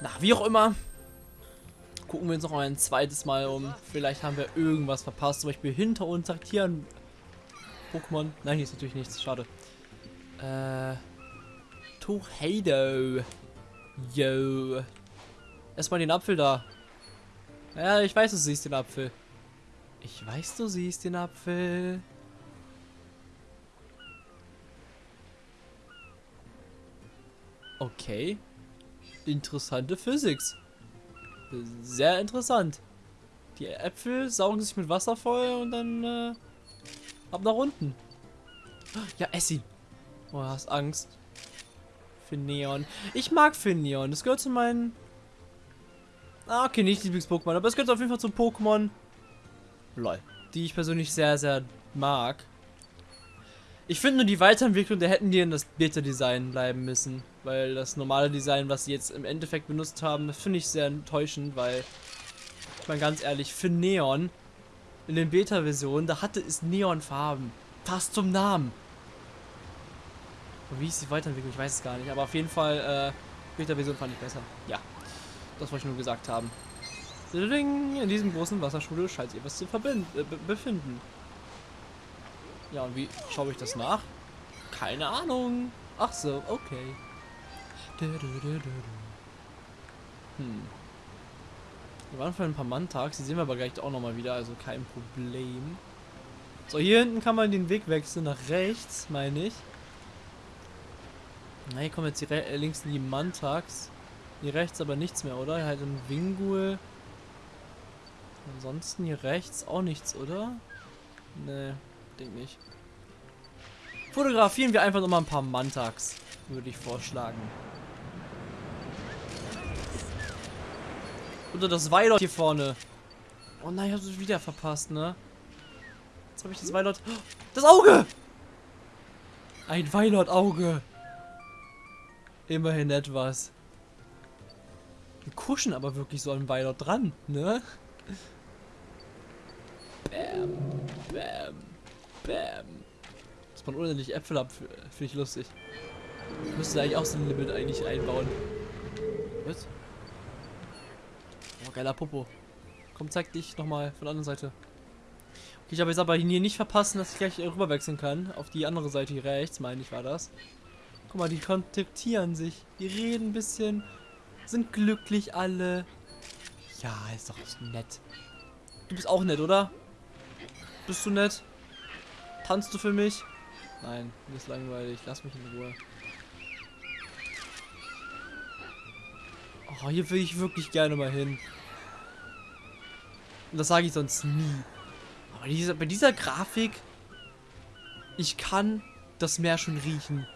Na, wie auch immer. Gucken wir uns noch ein zweites Mal um. Vielleicht haben wir irgendwas verpasst. Zum Beispiel hinter uns sagt hier ein Pokémon. Nein, hier ist natürlich nichts. Schade. Äh. Tornado. Yo. Erstmal den Apfel da. Ja, ich weiß, du siehst den Apfel. Ich weiß, du siehst den Apfel. Okay. Interessante Physics. Sehr interessant. Die Äpfel saugen sich mit Wasser voll und dann äh, ab nach unten. Ja, ess ihn. Oh, hast Angst. Finneon. Ich mag Finneon. Das gehört zu meinen... Ah, okay, nicht Lieblings-Pokémon, aber es gehört auf jeden Fall zum Pokémon... Lol. Die ich persönlich sehr, sehr mag. Ich finde nur die Weiterentwicklung, da hätten die in das Beta-Design bleiben müssen. Weil das normale Design, was sie jetzt im Endeffekt benutzt haben, finde ich sehr enttäuschend, weil, ich meine ganz ehrlich, für Neon, in den Beta-Versionen, da hatte es Neonfarben. Fast zum Namen. Und wie ist die Weiterentwicklung? Ich weiß es gar nicht. Aber auf jeden Fall, äh, Beta-Version fand ich besser. Ja, das wollte ich nur gesagt haben. In diesem großen Wasserstudio scheint ihr was zu verbinden, äh, befinden. Ja, und wie schaue ich das nach? Keine Ahnung. Ach so, okay. Hm. Wir waren für ein paar Mantags, die sehen wir aber gleich auch nochmal wieder, also kein Problem. So, hier hinten kann man den Weg wechseln, nach rechts, meine ich. Na, hier kommen jetzt die äh, links in die Mantags. Hier rechts aber nichts mehr, oder? Halt ein Wingul. Ansonsten hier rechts auch nichts, oder? Ne, denke nicht. Fotografieren wir einfach nochmal ein paar Mantags, würde ich vorschlagen. Oder das Weilot hier vorne. Oh nein, ich habe es wieder verpasst, ne? Jetzt habe ich das Weilot... Das Auge! Ein Weilot-Auge. Immerhin etwas. Wir kuschen aber wirklich so an Weilot dran, ne? Bam, bam, bam. Dass man unendlich Äpfel ab, finde ich lustig. Müsste eigentlich auch so ein Limit eigentlich einbauen. Was? Geiler Popo. Komm, zeig dich nochmal von der anderen Seite. Okay, ich habe jetzt aber hier nicht verpassen, dass ich gleich rüber wechseln kann. Auf die andere Seite hier rechts, meine ich, war das. Guck mal, die kontaktieren sich. Die reden ein bisschen. Sind glücklich alle. Ja, ist doch nett. Du bist auch nett, oder? Bist du nett? Tanzt du für mich? Nein, mir ist langweilig. Lass mich in Ruhe. Oh, hier will ich wirklich gerne mal hin. Und das sage ich sonst nie. Aber dieser, bei dieser Grafik, ich kann das Meer schon riechen.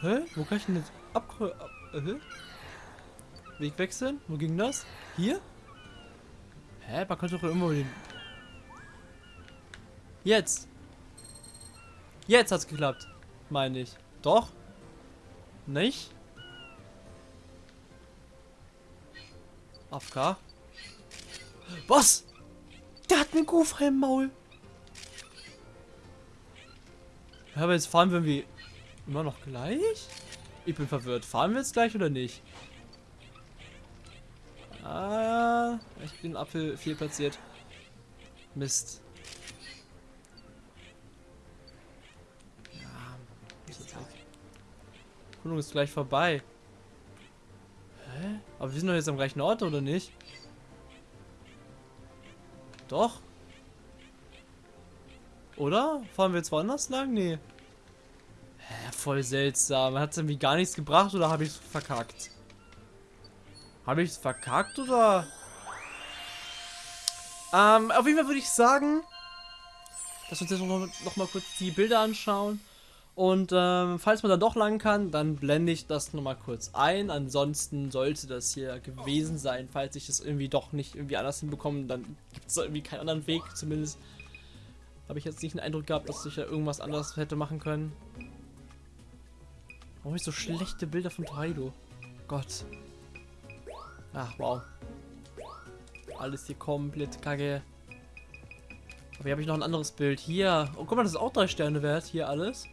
Hä? Wo kann ich denn jetzt ab... ab äh? Weg wechseln? Wo ging das? Hier? Hä? Man könnte doch irgendwo den... Jetzt! Jetzt hat's geklappt. Meine ich. Doch? Nicht? AFK. Was? Der hat einen Kufer im Maul. Ja, aber jetzt fahren wir irgendwie immer noch gleich? Ich bin verwirrt. Fahren wir jetzt gleich oder nicht? Ah, ich bin Apfel viel platziert. Mist. Erkundung ist gleich vorbei. Hä? Aber wir sind doch jetzt am gleichen Ort, oder nicht? Doch. Oder? Fahren wir jetzt woanders lang? Nee. Hä, voll seltsam. Hat es irgendwie gar nichts gebracht oder habe ich es verkackt? Habe ich es verkackt oder? Ähm, auf jeden Fall würde ich sagen, dass wir uns jetzt noch, noch mal kurz die Bilder anschauen. Und ähm, falls man da doch lang kann, dann blende ich das nochmal kurz ein. Ansonsten sollte das hier gewesen sein. Falls ich das irgendwie doch nicht irgendwie anders hinbekomme, dann gibt es irgendwie keinen anderen Weg. Zumindest habe ich jetzt nicht den Eindruck gehabt, dass ich da irgendwas anderes hätte machen können. Warum habe ich so schlechte Bilder von Taido? Gott. Ach, wow. Alles hier komplett kacke. Aber hier habe ich noch ein anderes Bild. Hier. Oh, guck mal, das ist auch drei Sterne wert. Hier alles.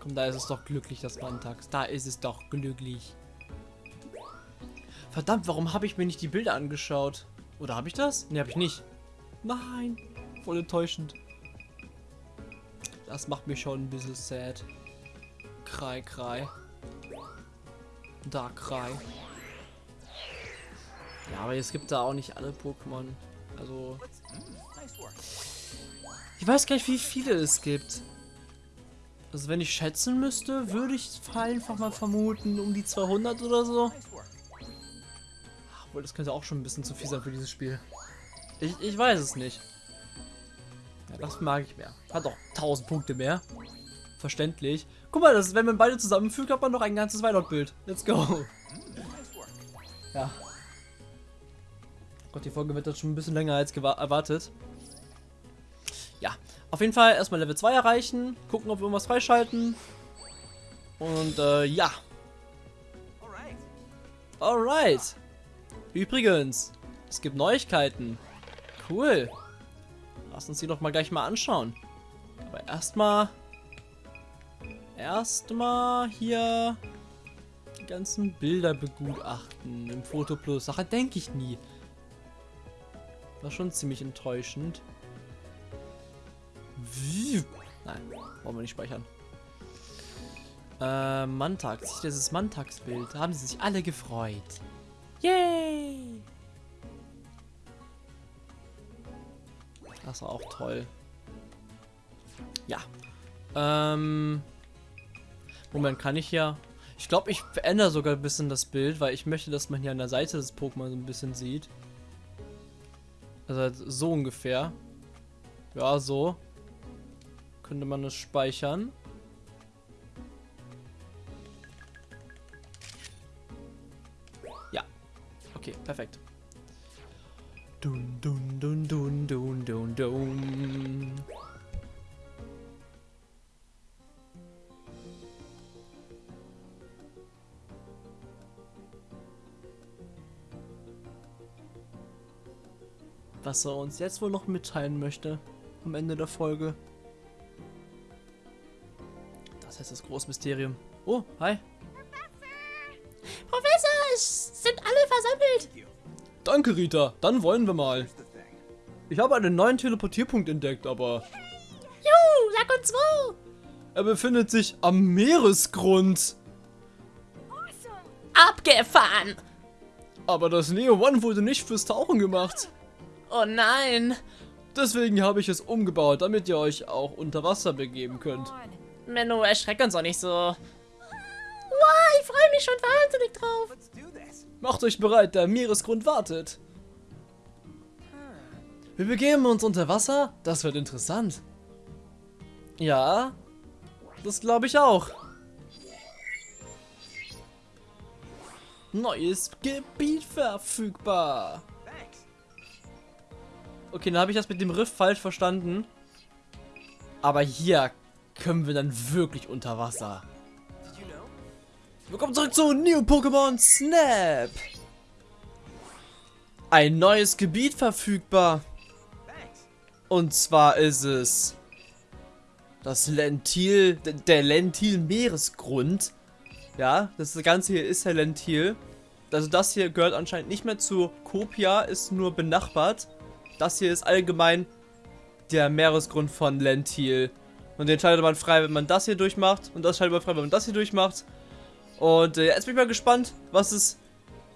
Komm, da ist es doch glücklich, das Mantax. Da ist es doch glücklich. Verdammt, warum habe ich mir nicht die Bilder angeschaut? Oder habe ich das? Ne, habe ich nicht. Nein, voll enttäuschend. Das macht mich schon ein bisschen sad. Krei, krei. Darkrai. Ja, aber es gibt da auch nicht alle Pokémon. Also. Ich weiß gar nicht, wie viele es gibt. Also wenn ich schätzen müsste, würde ich einfach mal vermuten, um die 200 oder so. Obwohl, das könnte auch schon ein bisschen zu viel sein für dieses Spiel. Ich, ich weiß es nicht. Ja, das mag ich mehr. Hat auch 1000 Punkte mehr. Verständlich. Guck mal, das, wenn man beide zusammenfügt, hat man noch ein ganzes Weihnachtbild. Let's go. Ja. Gott, die Folge wird jetzt schon ein bisschen länger als erwartet. Ja, auf jeden Fall erstmal Level 2 erreichen, gucken, ob wir irgendwas freischalten. Und äh, ja. Alright. Übrigens, es gibt Neuigkeiten. Cool. Lass uns die doch mal gleich mal anschauen. Aber erstmal erstmal hier die ganzen Bilder begutachten im Foto Plus. Sache denke ich nie. War schon ziemlich enttäuschend. Nein, wollen wir nicht speichern. Äh, Mantax. Das ist Mantax-Bild. Haben sie sich alle gefreut. Yay! Das war auch toll. Ja. Ähm, Moment, kann ich ja... Ich glaube, ich verändere sogar ein bisschen das Bild, weil ich möchte, dass man hier an der Seite des Pokémon so ein bisschen sieht. Also halt so ungefähr. Ja, so. Könnte man es speichern. Ja. Okay, perfekt. Dun, dun, dun, dun, dun, dun, dun. was er uns jetzt wohl noch mitteilen möchte am Ende der Folge. Das heißt das Großmysterium. Oh, hi. Professor, es sind alle versammelt. Danke, Rita. Dann wollen wir mal. Ich habe einen neuen Teleportierpunkt entdeckt, aber... Juhu, sag uns wo. Er befindet sich am Meeresgrund. Abgefahren. Aber das Neo One wurde nicht fürs Tauchen gemacht. Oh nein. Deswegen habe ich es umgebaut, damit ihr euch auch unter Wasser begeben könnt. Menno, erschreckt uns auch nicht so. Wow, ich freue mich schon wahnsinnig drauf. Macht euch bereit, der Meeresgrund wartet. Wir begeben uns unter Wasser? Das wird interessant. Ja, das glaube ich auch. Neues Gebiet verfügbar. Okay, dann habe ich das mit dem Riff falsch verstanden. Aber hier können wir dann wirklich unter Wasser. Willkommen zurück zu New Pokémon Snap. Ein neues Gebiet verfügbar. Und zwar ist es das Lentil, der Lentil Meeresgrund. Ja, das Ganze hier ist der Lentil. Also das hier gehört anscheinend nicht mehr zu Kopia, ist nur benachbart. Das hier ist allgemein der Meeresgrund von Lentil. Und den schaltet man frei, wenn man das hier durchmacht. Und das schaltet man frei, wenn man das hier durchmacht. Und äh, jetzt bin ich mal gespannt, was es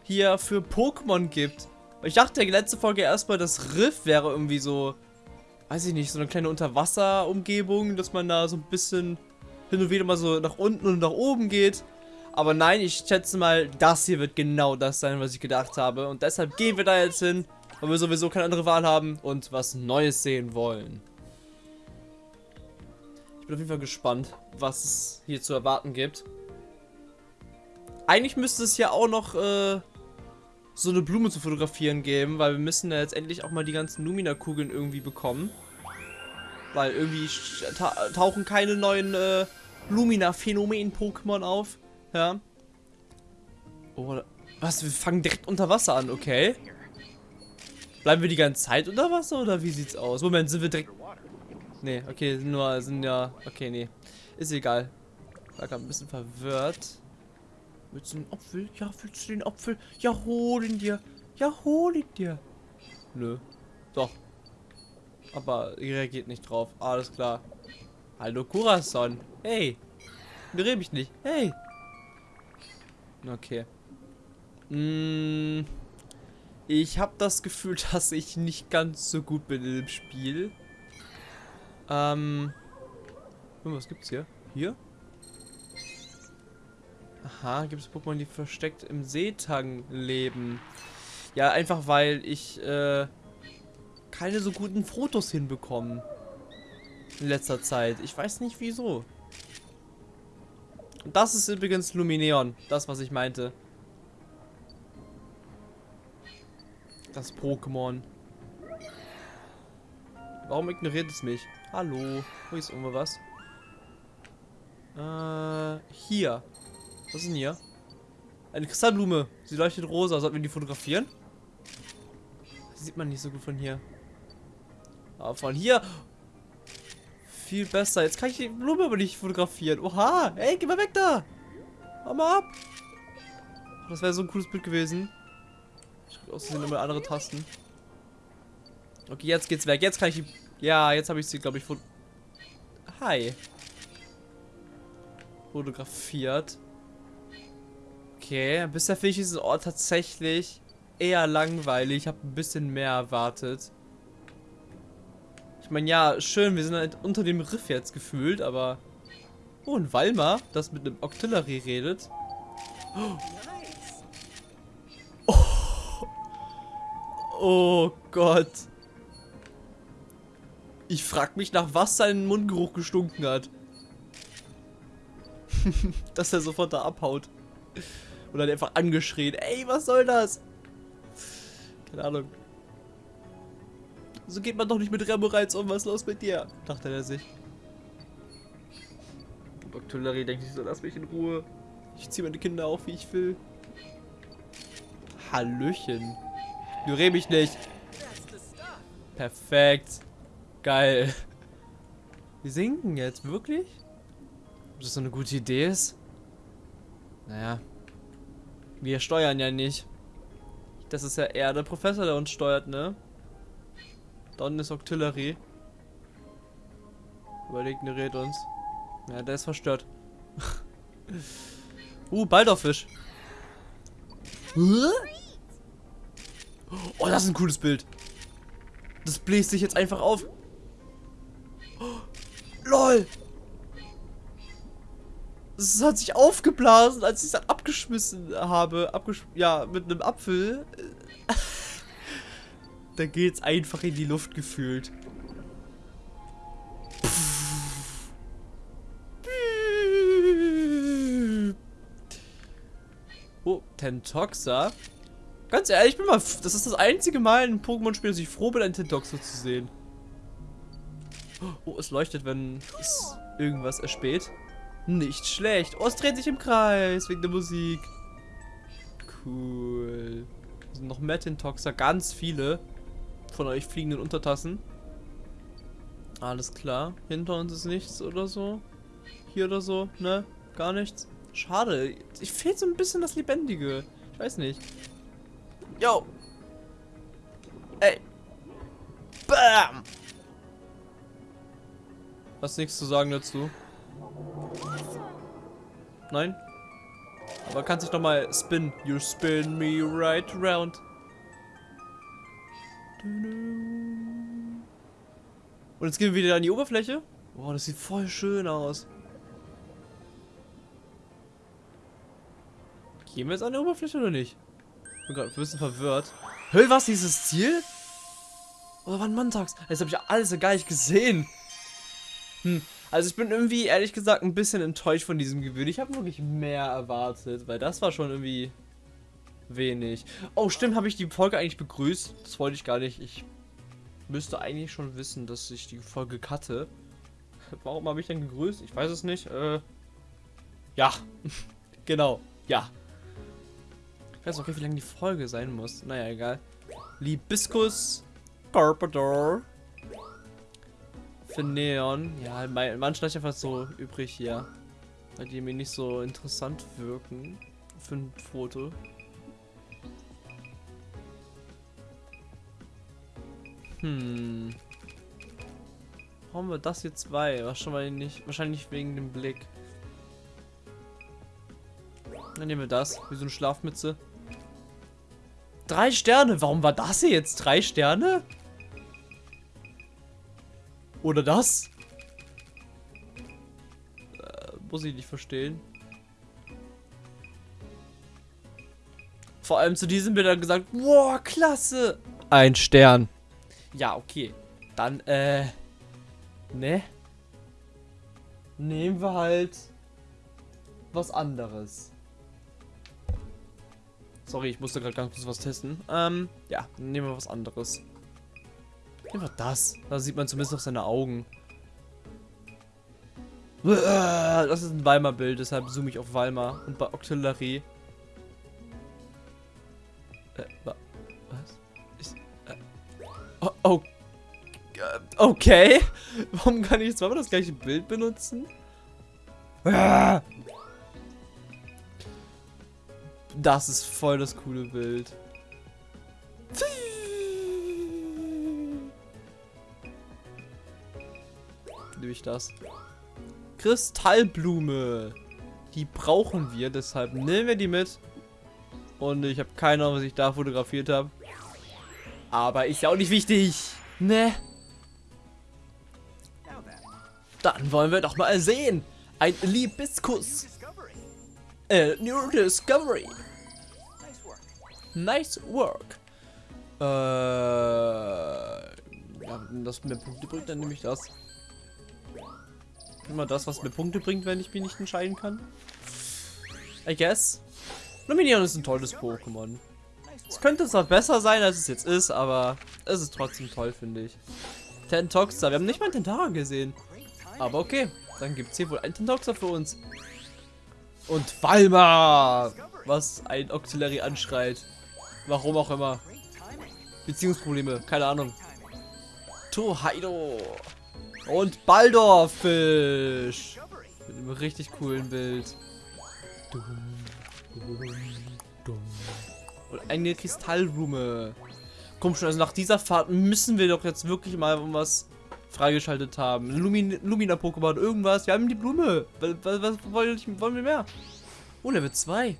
hier für Pokémon gibt. Ich dachte, die letzte Folge erstmal, das Riff wäre irgendwie so, weiß ich nicht, so eine kleine Unterwasser-Umgebung, dass man da so ein bisschen hin und wieder mal so nach unten und nach oben geht. Aber nein, ich schätze mal, das hier wird genau das sein, was ich gedacht habe. Und deshalb gehen wir da jetzt hin weil wir sowieso keine andere Wahl haben und was Neues sehen wollen. Ich bin auf jeden Fall gespannt, was es hier zu erwarten gibt. Eigentlich müsste es ja auch noch äh, so eine Blume zu fotografieren geben, weil wir müssen ja jetzt endlich auch mal die ganzen Lumina-Kugeln irgendwie bekommen. Weil irgendwie ta tauchen keine neuen äh, Lumina-Phänomen-Pokémon auf. Ja. Oh, was? Wir fangen direkt unter Wasser an, okay. Bleiben wir die ganze Zeit unter Wasser oder wie sieht's aus? Moment, sind wir direkt... Nee, okay, sind nur, sind ja... Okay, nee. Ist egal. War gerade ein bisschen verwirrt. Willst du den Apfel? Ja, willst du den Apfel? Ja, hol ihn dir. Ja, hol ihn dir. Nö. Doch. Aber ihr reagiert nicht drauf. Alles klar. Hallo, Kurason. Hey. Berühre mich nicht. Hey. Okay. Mm, ich habe das Gefühl, dass ich nicht ganz so gut bin in dem Spiel. Ähm. Was gibt's hier? Hier? Aha, gibt es Pokémon, die versteckt im Seetang leben. Ja, einfach weil ich äh, keine so guten Fotos hinbekomme. In letzter Zeit. Ich weiß nicht wieso. Das ist übrigens Lumineon. Das, was ich meinte. Das Pokémon. Warum ignoriert es mich? Hallo. Wo ist irgendwo was? Äh, hier. Was ist denn hier? Eine Kristallblume. Sie leuchtet rosa. Sollten wir die fotografieren? Das sieht man nicht so gut von hier. Aber von hier... Viel besser. Jetzt kann ich die Blume aber nicht fotografieren. Oha. Ey, geh mal weg da. Hau mal ab. Das wäre so ein cooles Bild gewesen. Ich krieg außerdem immer andere Tasten. Okay, jetzt geht's weg. Jetzt kann ich die... Ja, jetzt habe ich sie, glaube ich, fot Hi. Fotografiert. Okay, bisher finde ich diesen Ort tatsächlich eher langweilig. Ich habe ein bisschen mehr erwartet. Ich meine, ja, schön, wir sind halt unter dem Riff jetzt gefühlt, aber... Oh, ein Walmer, das mit einem Octillery redet. Oh. oh Gott. Ich frag mich, nach was sein Mundgeruch gestunken hat. Dass er sofort da abhaut. Und dann einfach angeschrien. Ey, was soll das? Keine Ahnung. So geht man doch nicht mit Remoreiz um. Was ist los mit dir? Dachte er sich. Octillery denkt sich so, lass mich in Ruhe. Ich ziehe meine Kinder auf, wie ich will. Hallöchen. Ignoriere mich nicht. Perfekt. Geil. Wir sinken jetzt, wirklich? Ob das so eine gute Idee ist? Naja, wir steuern ja nicht. Das ist ja eher der Professor, der uns steuert, ne? Don ist Octillery. Aber ignoriert uns. Ja, der ist verstört. uh, Baldorfisch. Oh, das ist ein cooles Bild. Das bläst sich jetzt einfach auf. LOL! Es hat sich aufgeblasen, als ich es dann abgeschmissen habe. Abgesch ja, mit einem Apfel. da geht's einfach in die Luft gefühlt. Oh, Tentoxa. Ganz ehrlich, ich bin mal. Das ist das einzige Mal in Pokémon-Spiel, dass ich froh bin, einen Tentoxa zu sehen. Oh, es leuchtet, wenn es irgendwas erspäht. Nicht schlecht. Oh, es dreht sich im Kreis wegen der Musik. Cool. Es sind noch Metintoxer, ganz viele von euch fliegenden Untertassen. Alles klar. Hinter uns ist nichts oder so. Hier oder so, ne? Gar nichts. Schade. Ich fehlt so ein bisschen das Lebendige. Ich weiß nicht. Yo. Ey. Bam. Hast nichts zu sagen dazu? Nein? Aber kannst dich noch mal spin. You spin me right round. Und jetzt gehen wir wieder an die Oberfläche. Boah, das sieht voll schön aus. Gehen wir jetzt an die Oberfläche oder nicht? Ich bin gerade ein bisschen verwirrt. Hey, was? Dieses Ziel? Oder wann Montags? Jetzt habe ich alles gar nicht gesehen. Hm. Also ich bin irgendwie, ehrlich gesagt, ein bisschen enttäuscht von diesem Gewinn. Ich habe wirklich mehr erwartet, weil das war schon irgendwie wenig. Oh, stimmt, habe ich die Folge eigentlich begrüßt? Das wollte ich gar nicht. Ich müsste eigentlich schon wissen, dass ich die Folge cutte. Warum habe ich denn gegrüßt? Ich weiß es nicht. Äh, ja, genau, ja. Ich weiß auch nicht, wie lange die Folge sein muss. Naja, egal. Libiscus Carpador. Für Neon. Ja, manchmal ist einfach so übrig hier. Weil die mir nicht so interessant wirken. für ein Foto? Hm. Warum wir das hier zwei? Wahrscheinlich, wahrscheinlich wegen dem Blick. Dann nehmen wir das. Wie so eine Schlafmütze. Drei Sterne. Warum war das hier jetzt? Drei Sterne? Oder das? Äh, muss ich nicht verstehen. Vor allem zu diesem hat er gesagt, wow, klasse. Ein Stern. Ja, okay. Dann, äh, ne? Nehmen wir halt was anderes. Sorry, ich musste gerade ganz kurz was testen. Ähm, ja, nehmen wir was anderes. Wir das. Da sieht man zumindest noch seine Augen. Das ist ein Weimar-Bild, deshalb zoome ich auf Weimar und bei Octillerie. Äh, wa was? Ist, äh, oh, oh, äh, okay. Warum kann ich zweimal das gleiche Bild benutzen? Das ist voll das coole Bild. Nehme ich das. Kristallblume. Die brauchen wir, deshalb nehmen wir die mit. Und ich habe keine Ahnung, was ich da fotografiert habe. Aber ist ja auch nicht wichtig. Ne? Dann wollen wir doch mal sehen. Ein Libiskus. Äh, New Discovery. Nice work. Äh, ja, das mir Punkte bringt, dann nehme ich das. Immer das, was mir Punkte bringt, wenn ich mich nicht entscheiden kann. I guess. Luminion ist ein tolles Pokémon. Es könnte zwar besser sein, als es jetzt ist, aber es ist trotzdem toll, finde ich. Tentoxa. Wir haben nicht mal einen Tentara gesehen. Aber okay, dann gibt es hier wohl einen Tentoxa für uns. Und Valma! Was ein Auxiliary anschreit. Warum auch immer. Beziehungsprobleme, keine Ahnung. Tohaido. Und Baldorfisch. Mit einem richtig coolen Bild. Und eine Kristallblume. Komm schon, also nach dieser Fahrt müssen wir doch jetzt wirklich mal was freigeschaltet haben. Lumin Lumina-Pokémon, irgendwas. Wir haben die Blume. Was, was, wollen wir mehr? Oh, Level 2.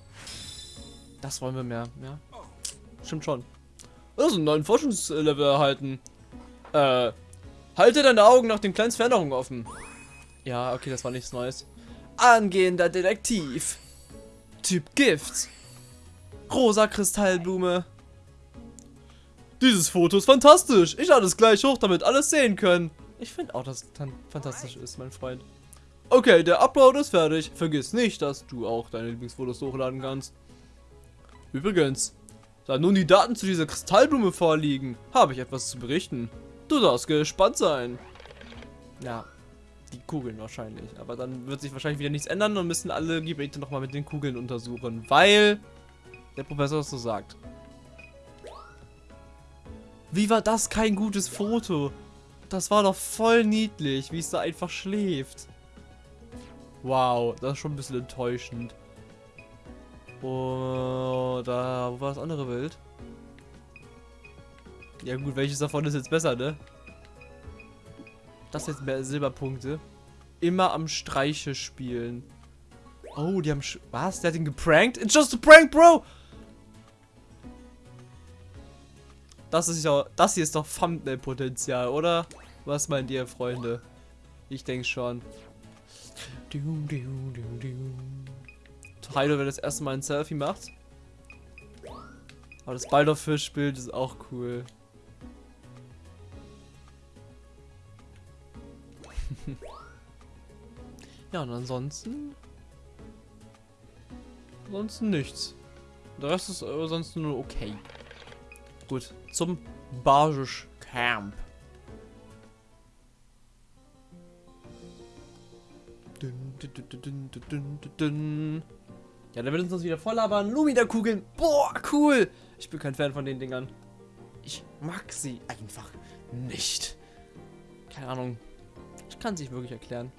Das wollen wir mehr, ja. Stimmt schon. Also einen neuen Forschungslevel erhalten. Äh, halte deine Augen nach den kleinen Veränderungen offen. Ja, okay, das war nichts Neues. Angehender Detektiv. Typ Gift. Rosa Kristallblume. Dieses Foto ist fantastisch. Ich lade es gleich hoch, damit alles sehen können. Ich finde auch, dass es fantastisch ist, mein Freund. Okay, der Upload ist fertig. Vergiss nicht, dass du auch deine Lieblingsfotos hochladen kannst. Übrigens, da nun die Daten zu dieser Kristallblume vorliegen, habe ich etwas zu berichten. Du darfst gespannt sein. Ja, die Kugeln wahrscheinlich. Aber dann wird sich wahrscheinlich wieder nichts ändern und müssen alle Gebiete nochmal mit den Kugeln untersuchen. Weil der Professor es so sagt. Wie war das kein gutes Foto? Das war doch voll niedlich, wie es da einfach schläft. Wow, das ist schon ein bisschen enttäuschend. Oh, da, wo war das andere Bild? Ja gut, welches davon ist jetzt besser, ne? Das jetzt mehr Silberpunkte. Immer am Streiche spielen. Oh, die haben... Was? Der hat ihn geprankt? It's just a prank, bro! Das ist ja... Das hier ist doch Thumbnail-Potenzial, oder? Was meint ihr, Freunde? Ich denke schon. Heido, wer das erste Mal ein Selfie macht. Aber das Baldorfisch-Bild ist auch cool. ja, und ansonsten... Ansonsten nichts. Der Rest ist ansonsten nur okay. Gut, zum Bargisch Camp. Ja, der wird uns wieder voll labern. Lumina-Kugeln. Boah, cool. Ich bin kein Fan von den Dingern. Ich mag sie einfach nicht. Keine Ahnung. Kann es nicht wirklich erklären.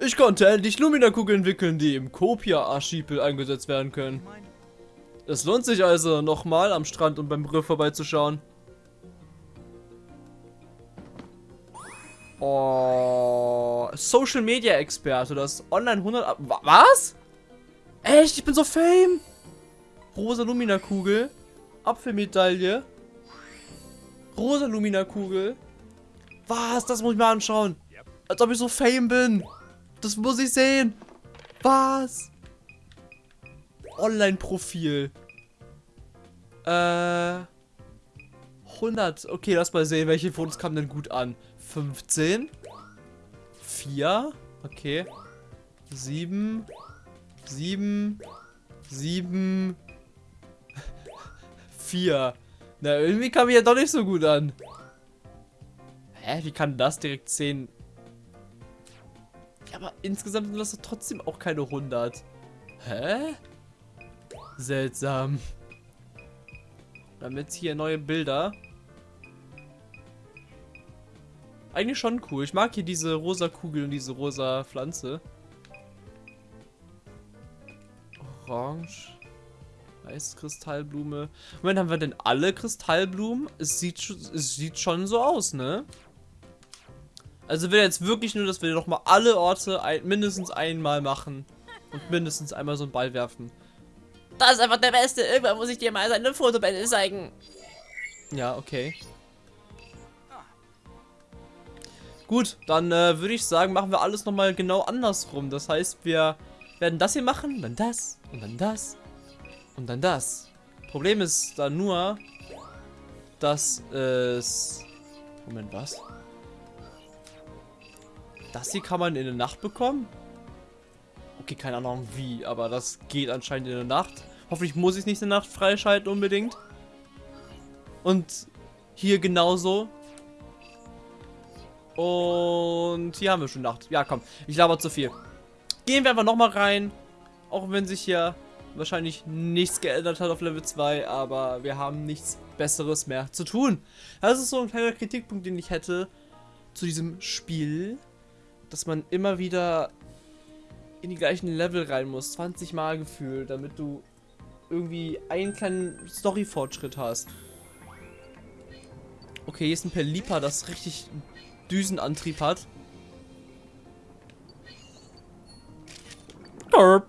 Ich konnte endlich Lumina-Kugeln entwickeln, die im Kopia-Archipel eingesetzt werden können. Es lohnt sich also, nochmal am Strand und beim Riff vorbeizuschauen. Oh, Social Media Experte, das Online 100. Ab Was? Echt? Ich bin so fame. Rosa Lumina Kugel. Apfelmedaille. Rosa Lumina Kugel. Was? Das muss ich mir anschauen. Als ob ich so fame bin. Das muss ich sehen. Was? Online-Profil. Äh. 100. Okay, lass mal sehen, welche Fotos kamen denn gut an. 15. 4. Okay. 7. 7. 7. 4. Na, irgendwie kam ich ja doch nicht so gut an. Hä, wie kann das direkt 10? Ja, aber insgesamt sind das trotzdem auch keine 100. Hä? Seltsam. Dann jetzt hier neue Bilder. Eigentlich schon cool. Ich mag hier diese rosa Kugel und diese rosa Pflanze. Orange. Weiß Kristallblume. Moment, haben wir denn alle Kristallblumen? Es sieht, es sieht schon so aus, ne? Also will jetzt wirklich nur, dass wir noch mal alle Orte ein, mindestens einmal machen. Und mindestens einmal so einen Ball werfen. Das ist einfach der Beste. Irgendwann muss ich dir mal seine Fotobände zeigen. Ja, okay. Gut, dann äh, würde ich sagen, machen wir alles nochmal genau andersrum. Das heißt, wir werden das hier machen, dann das und dann das und dann das. Problem ist da nur, dass es... Moment, was? Das hier kann man in der Nacht bekommen? Okay, keine Ahnung wie, aber das geht anscheinend in der Nacht. Hoffentlich muss ich nicht in der Nacht freischalten unbedingt. Und hier genauso. Und hier haben wir schon Nacht. Ja, komm. Ich laber zu viel. Gehen wir einfach nochmal rein. Auch wenn sich hier wahrscheinlich nichts geändert hat auf Level 2. Aber wir haben nichts Besseres mehr zu tun. Das ist so ein kleiner Kritikpunkt, den ich hätte zu diesem Spiel. Dass man immer wieder in die gleichen Level rein muss. 20 Mal gefühlt, damit du irgendwie einen kleinen Story-Fortschritt hast. Okay, hier ist ein Pelipa, das richtig Düsenantrieb hat. Derp.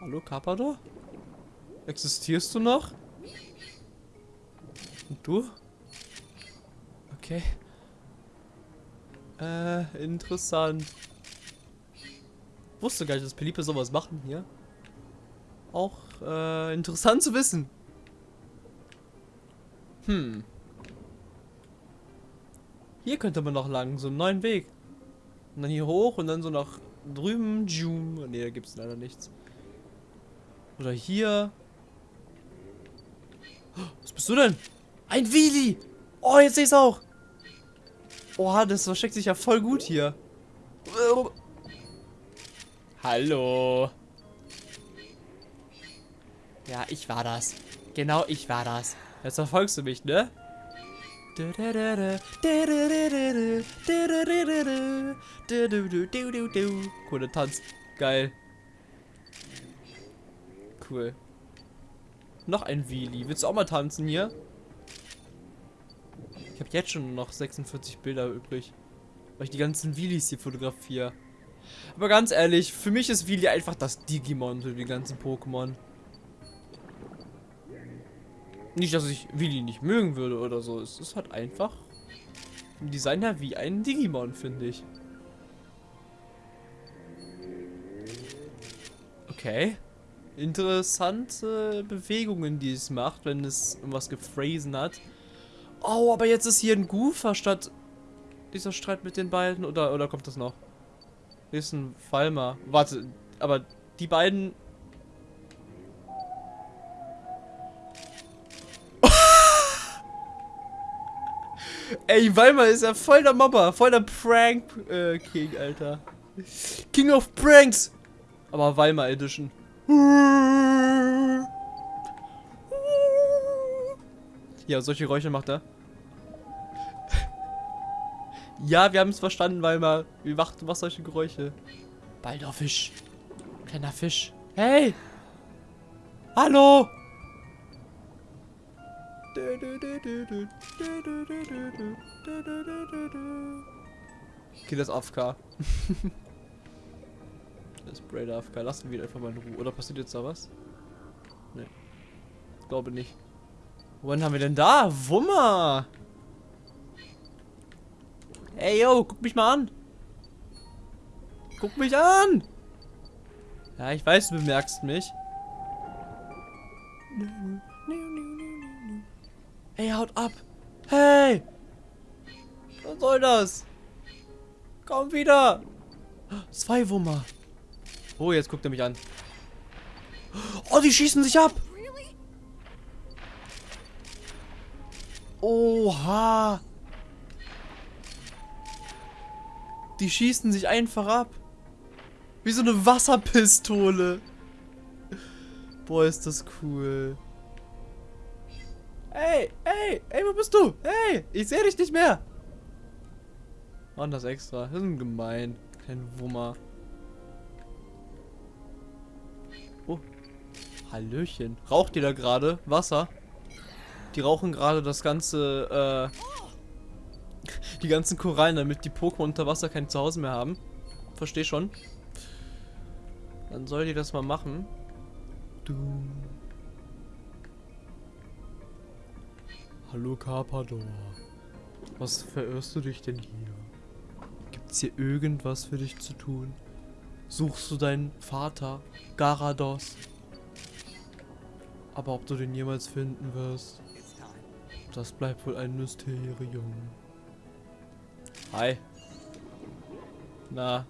Hallo, Carpador? Existierst du noch? Und du? Okay. Äh, interessant. Wusste gar nicht, dass Pelipe sowas machen hier. Auch, äh, interessant zu wissen. Hm. Hier könnte man noch lang, so einen neuen Weg. Und dann hier hoch und dann so nach drüben. Ne, da gibt es leider nichts. Oder hier. Was bist du denn? Ein Wheelie! Oh, jetzt sehe ich es auch. Oha, das versteckt sich ja voll gut hier. Hallo. Ja, ich war das. Genau, ich war das. Jetzt verfolgst du mich, ne? Cooler Tanz. Geil. Cool. Noch ein Wheelie. Willst du auch mal tanzen hier? Ich habe jetzt schon noch 46 Bilder übrig. Weil ich die ganzen Wheelies hier fotografiere. Aber ganz ehrlich, für mich ist Wheelie einfach das Digimon für die ganzen Pokémon. Nicht, dass ich Willi nicht mögen würde oder so. Es ist halt einfach im Design her wie ein Digimon, finde ich. Okay. Interessante Bewegungen, die es macht, wenn es irgendwas gefräsen hat. Oh, aber jetzt ist hier ein Goofer statt dieser Streit mit den beiden. Oder, oder kommt das noch? Hier ist ein Falmer. Warte, aber die beiden Ey, Weimar ist ja voll der Mobber, voll der Prank-King, äh, Alter. King of Pranks. Aber Weimar Edition. Ja, solche Geräusche macht er. Ja, wir haben es verstanden, weil mal, wie macht was solche Geräusche? Balder Fisch. Kleiner Fisch. Hey! Hallo! Okay, das ist AFK. das ist Braid AFK. Lassen wir ihn einfach mal in Ruhe. Oder passiert jetzt da was? Nee. Glaube nicht. Wohin haben wir denn da? Wummer! Ey, yo, guck mich mal an. Guck mich an! Ja, ich weiß, du bemerkst mich. Ey, haut ab! Hey! Was soll das? Komm wieder! Zwei Wummer. Oh, jetzt guckt er mich an. Oh, die schießen sich ab! Oha! Die schießen sich einfach ab. Wie so eine Wasserpistole. Boah, ist das cool. Ey, ey, ey, wo bist du? Hey, ich sehe dich nicht mehr. Mann, das extra. Das ist gemein. Kein Wummer. Oh. Hallöchen. Raucht ihr da gerade Wasser? Die rauchen gerade das ganze, äh, die ganzen Korallen, damit die Pokémon unter Wasser kein Zuhause mehr haben. Versteh schon. Dann soll die das mal machen. Du. Hallo Carpador. Was verirrst du dich denn hier? Gibt's hier irgendwas für dich zu tun? Suchst du deinen Vater, Garados? Aber ob du den jemals finden wirst, das bleibt wohl ein Mysterium. Hi. Na.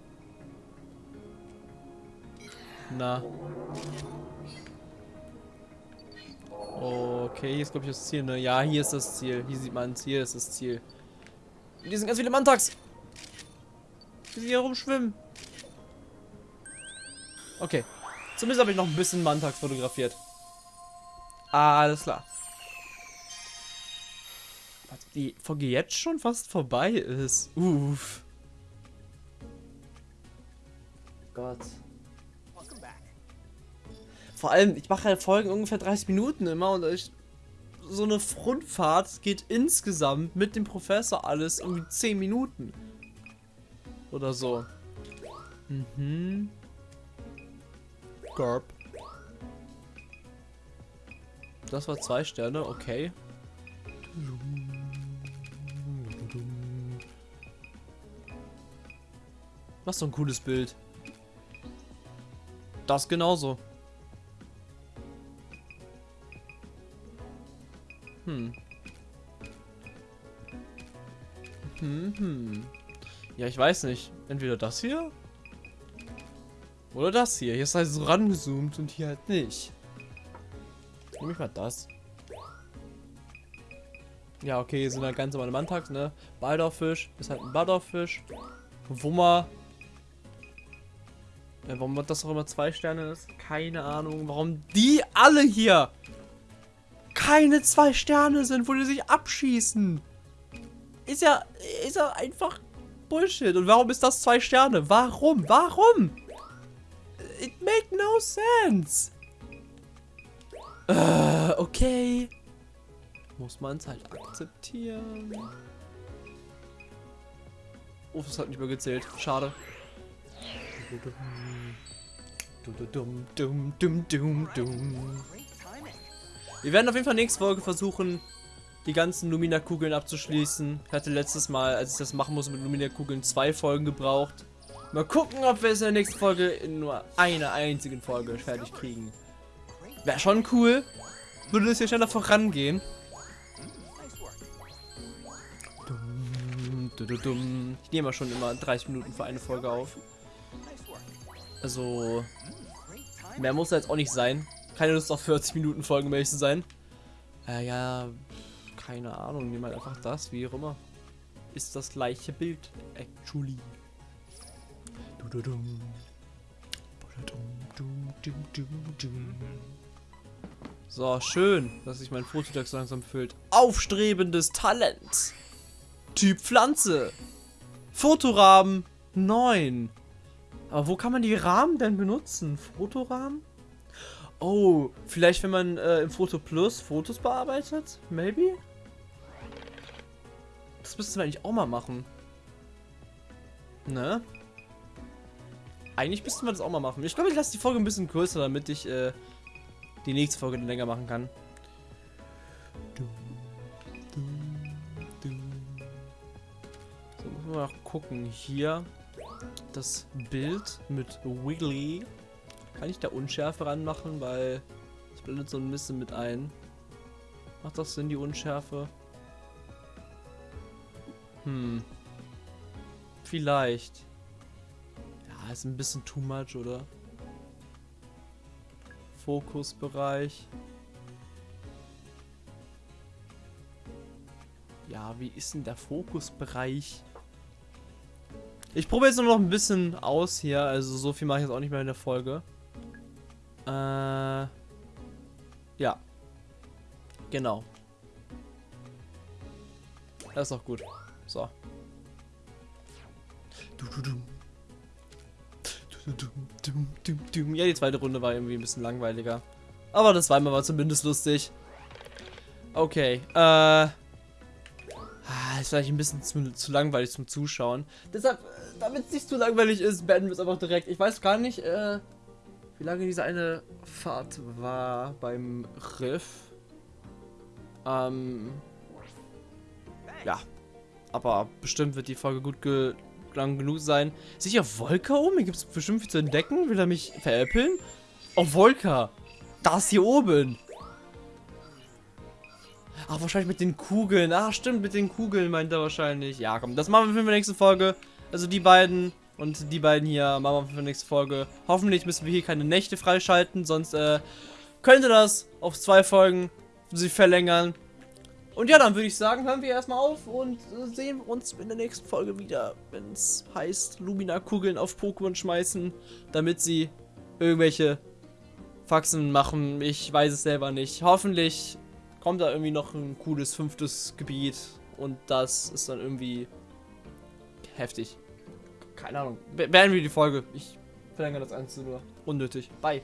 Na. Okay, hier ist glaube ich das Ziel, ne? Ja, hier ist das Ziel. Hier sieht man. Hier ist das Ziel. Hier sind ganz viele Mantax. Die hier rumschwimmen. Okay. Zumindest habe ich noch ein bisschen Mantax fotografiert. Alles klar. Die Folge jetzt schon fast vorbei ist. Uff. Gott. Vor allem, ich mache halt Folgen ungefähr 30 Minuten immer und ich, so eine Rundfahrt geht insgesamt mit dem Professor alles irgendwie 10 Minuten. Oder so. Mhm. Garp. Das war zwei Sterne, okay. Was so ein cooles Bild. Das genauso. Hm. Hm, hm. Ja, ich weiß nicht. Entweder das hier. Oder das hier. Hier ist halt so rangezoomt und hier halt nicht. Nehme ich mal das. Ja, okay, hier sind halt ganz normale Mantags, ne? Baldorfisch ist halt ein Baldorfisch. Wummer. Ja, warum das auch immer zwei Sterne ist? Keine Ahnung. Warum die alle hier keine zwei Sterne sind, wo die sich abschießen. Ist ja, ist ja einfach Bullshit. Und warum ist das zwei Sterne? Warum? Warum? It make no sense. Äh, okay. Muss man es halt akzeptieren. Oh, das hat nicht mehr gezählt. Schade. Wir werden auf jeden Fall nächste Folge versuchen, die ganzen Lumina-Kugeln abzuschließen. Ich hatte letztes Mal, als ich das machen musste mit Lumina-Kugeln, zwei Folgen gebraucht. Mal gucken, ob wir es in der nächsten Folge in nur einer einzigen Folge fertig kriegen. Wäre schon cool. Würde es hier schneller vorangehen. Ich nehme schon immer 30 Minuten für eine Folge auf. Also, mehr muss jetzt auch nicht sein keine Lust auf 40 Minuten Folgen, um zu sein. Äh, ja, keine Ahnung, nehmen halt einfach das, wie auch immer. Ist das gleiche Bild, actually. So, schön, dass sich mein Fototext langsam füllt. Aufstrebendes Talent. Typ Pflanze. Fotorahmen 9. Aber wo kann man die Rahmen denn benutzen? Fotorahmen? Oh, vielleicht wenn man äh, im Foto Plus Fotos bearbeitet? Maybe? Das müssten wir eigentlich auch mal machen. Ne? Eigentlich müssten wir das auch mal machen. Ich glaube, ich lasse die Folge ein bisschen kürzer, damit ich äh, die nächste Folge länger machen kann. So, muss man mal gucken. Hier das Bild mit Wiggly. Kann ich da Unschärfe ranmachen, weil es blendet so ein bisschen mit ein. Macht das Sinn, die Unschärfe? Hm. Vielleicht. Ja, ist ein bisschen too much, oder? Fokusbereich. Ja, wie ist denn der Fokusbereich? Ich probiere jetzt nur noch ein bisschen aus hier. Also so viel mache ich jetzt auch nicht mehr in der Folge. Äh, ja. Genau. Das ist auch gut. So. Ja, die zweite Runde war irgendwie ein bisschen langweiliger. Aber das zweimal war zumindest lustig. Okay, äh... Ah, ist vielleicht ein bisschen zu, zu langweilig zum Zuschauen. Deshalb, äh, damit es nicht zu langweilig ist, beenden wir es einfach direkt. Ich weiß gar nicht, äh, wie lange diese eine Fahrt war beim Riff. Ähm, ja, aber bestimmt wird die Folge gut ge lang genug sein. Auf Volker oben? Hier gibt es bestimmt viel zu entdecken. Will er mich veräppeln? Oh, Volker. Das hier oben. Ach, wahrscheinlich mit den Kugeln. Ach, stimmt, mit den Kugeln meint er wahrscheinlich. Ja, komm, das machen wir für die nächste Folge. Also die beiden und die beiden hier machen wir für die nächste Folge. Hoffentlich müssen wir hier keine Nächte freischalten, sonst äh, könnte das auf zwei Folgen sich verlängern. Und ja, dann würde ich sagen, hören wir erstmal auf und äh, sehen uns in der nächsten Folge wieder, wenn es heißt, Lumina-Kugeln auf Pokémon schmeißen, damit sie irgendwelche Faxen machen. Ich weiß es selber nicht. Hoffentlich kommt da irgendwie noch ein cooles fünftes Gebiet und das ist dann irgendwie heftig. Keine Ahnung. Be beenden wir die Folge. Ich verlängere das Ganze nur. Unnötig. Bye.